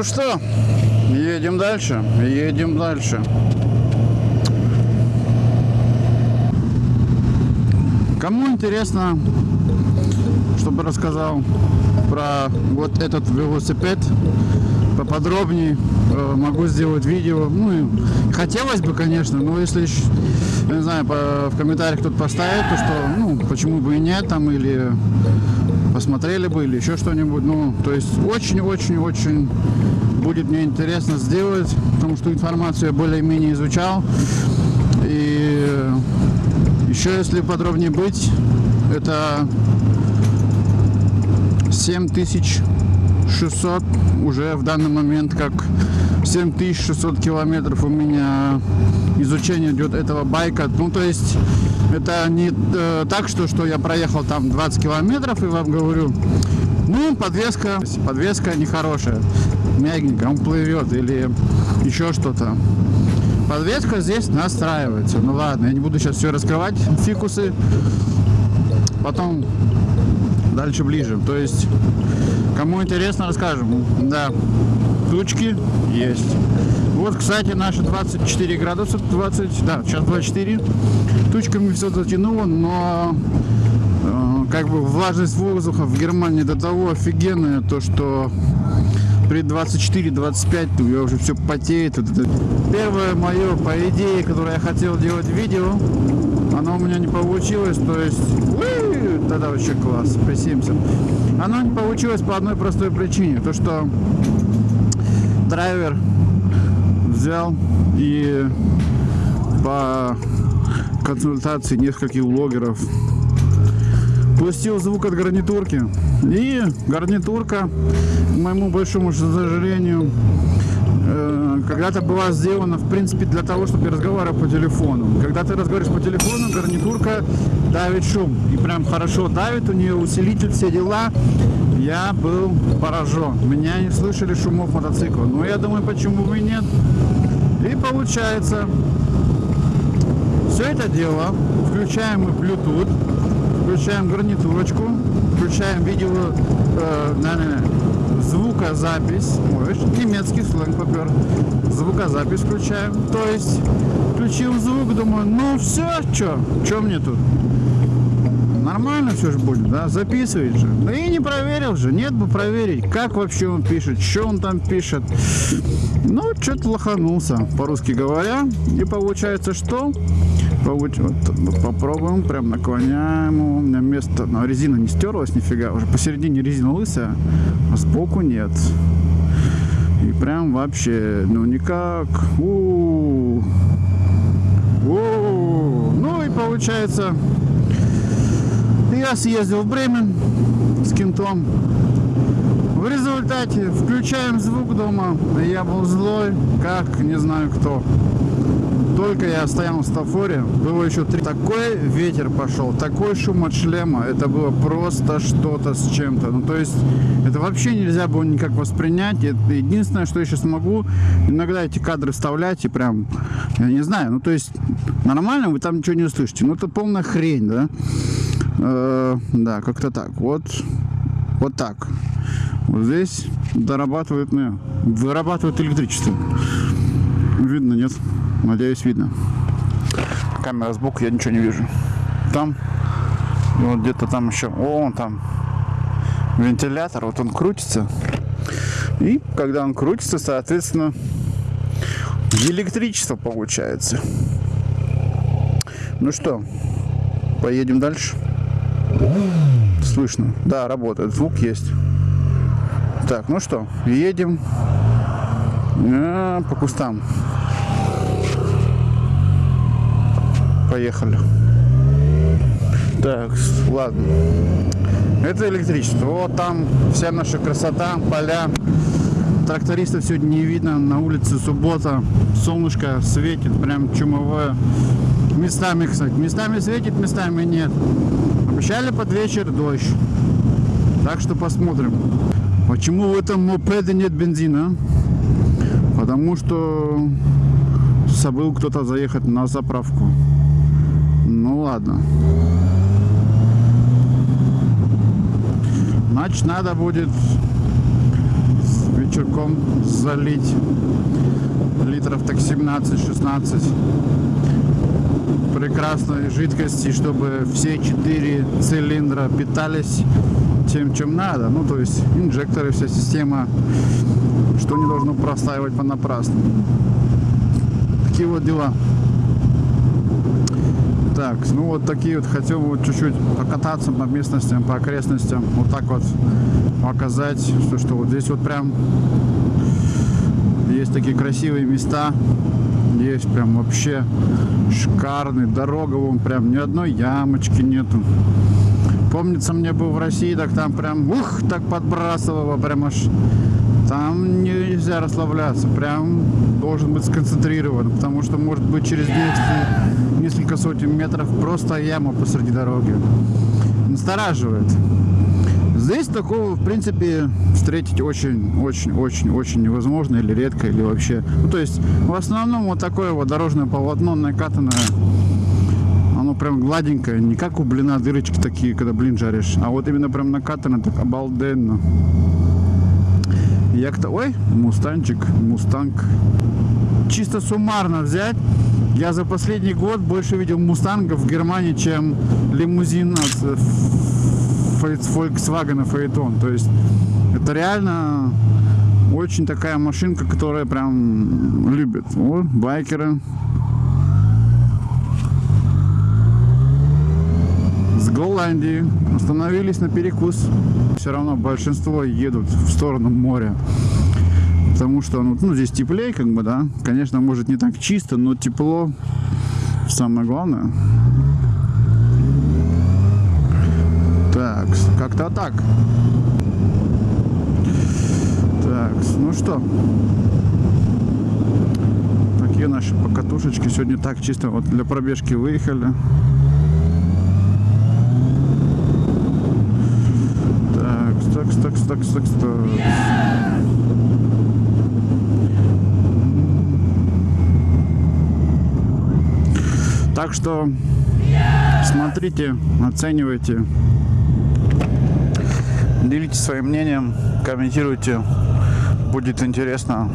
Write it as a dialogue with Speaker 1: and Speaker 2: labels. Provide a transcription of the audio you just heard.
Speaker 1: Ну что, едем дальше, едем дальше. Кому интересно, чтобы рассказал про вот этот велосипед поподробнее, э, могу сделать видео. Ну, хотелось бы, конечно, но если, не знаю, в комментариях кто-то поставит, то что, ну, почему бы и нет, там, или посмотрели бы, или еще что-нибудь. Ну, то есть очень-очень-очень будет мне интересно сделать, потому что информацию я более-менее изучал. И еще, если подробнее быть, это 7600 уже в данный момент как 7600 километров у меня изучение идет этого байка. Ну, то есть это не э, так, что, что я проехал там 20 километров и вам говорю, ну, подвеска, подвеска нехорошая, мягенькая, он плывет или еще что-то. Подвеска здесь настраивается. Ну ладно, я не буду сейчас все раскрывать, фикусы. Потом дальше ближе. То есть, кому интересно, расскажем. Да, тучки есть. Вот, кстати, наши 24 градуса, 20, да, сейчас 24. Тучками все затянуло, но э, как бы влажность воздуха в Германии до того офигенная, то что при 24-25 я уже все потеет. Первое мое, по идее, которое я хотел делать видео, оно у меня не получилось, то есть, тогда вообще класс, присимся. Оно не получилось по одной простой причине, то что драйвер взял и по консультации нескольких блогеров пустил звук от гарнитурки. И гарнитурка, к моему большому сожалению, э, когда-то была сделана, в принципе, для того, чтобы я разговаривал по телефону. Когда ты разговариваешь по телефону, гарнитурка давит шум. И прям хорошо давит, у нее усилитель, все дела. Я был поражен. Меня не слышали шумов мотоцикла. Но я думаю, почему бы и нет. И получается, все это дело включаем мы Bluetooth, включаем гарнитурочку, включаем видео, э, наверное, звукозапись, ой, немецкий сленг попер, звукозапись включаем, то есть включил звук, думаю, ну все, что, что мне тут? Нормально все же будет, да, записывает же. Да и не проверил же, нет бы проверить, как вообще он пишет, что он там пишет. Ну, что-то лоханулся, по-русски говоря. И получается, что? Получ- вот, попробуем, прям наклоняем. У меня место, но резина не стерлась нифига. Уже посередине резина лысая, а сбоку нет. И прям вообще, ну никак. У-у-у. У-у-у. Ну и получается, я съездил в Бремен с кентом. В результате включаем звук дома. Я был злой, как не знаю кто. Только я стоял в стафоре, было еще три. Такой ветер пошел, такой шум от шлема. Это было просто что-то с чем-то. Ну, то есть, это вообще нельзя было никак воспринять. Это единственное, что я сейчас могу, иногда эти кадры вставлять и прям, я не знаю, ну, то есть, нормально вы там ничего не услышите. Ну, это полная хрень, да? Э, да, как-то так. Вот, вот так. Вот здесь дорабатывают, ну, вырабатывают электричество. Видно, нет? Надеюсь, видно. Камера сбоку, я ничего не вижу. Там, вот где-то там еще, о, он там вентилятор, вот он крутится. И когда он крутится, соответственно, электричество получается. Ну что, поедем дальше. Слышно? Да, работает, звук есть. Так, ну что, едем А, по кустам. Поехали. Так, ладно. Это электричество. Вот там вся наша красота, поля. Трактористов сегодня не видно. На улице суббота. Солнышко светит, прям чумовое. Местами, кстати. Местами светит, местами нет. Обещали под вечер дождь. Так что посмотрим. Почему в этом мопеде нет бензина? Потому что забыл кто-то заехать на заправку. Ну ладно. Значит, надо будет вечерком залить литров так 17-16 прекрасной жидкости, чтобы все четыре цилиндра питались тем, чем надо. Ну, то есть инжекторы, вся система, что не должно простаивать понапрасну. Такие вот дела. Ну вот такие вот хотел вот чуть-чуть покататься по местностям, по окрестностям, вот так вот показать, что, что вот здесь вот прям есть такие красивые места, есть прям вообще шикарный, дорога вон прям ни одной ямочки нету. Помнится, мне был в России, так там прям, ух, так подбрасывало, прям аж там нельзя расслабляться, прям должен быть сконцентрирован, потому что может быть через несколько, сотен метров просто яма посреди дороги. Настораживает. Здесь такого, в принципе, встретить очень-очень-очень-очень невозможно или редко, или вообще. Ну, то есть, в основном вот такое вот дорожное полотно накатанное, оно прям гладенькое, не как у блина дырочки такие, когда блин жаришь, а вот именно прям накатано так обалденно. Як-то, ой, мустанчик, мустанг. Чисто суммарно взять, я за последний год больше видел мустангов в Германии, чем лимузин от э, Volkswagen Phaeton. То есть это реально очень такая машинка, которая прям любит. О, байкеры. С Голландии остановились на перекус. Все равно большинство едут в сторону моря. Потому что ну, ну здесь теплее, как бы, да. Конечно, может не так чисто, но тепло самое главное. Так, как-то так. Так, ну что. Такие наши покатушечки. Сегодня так чисто вот для пробежки выехали. Так, так, так, так, так, так. Так что смотрите, оценивайте, Делитесь своим мнением, комментируйте. Будет интересно.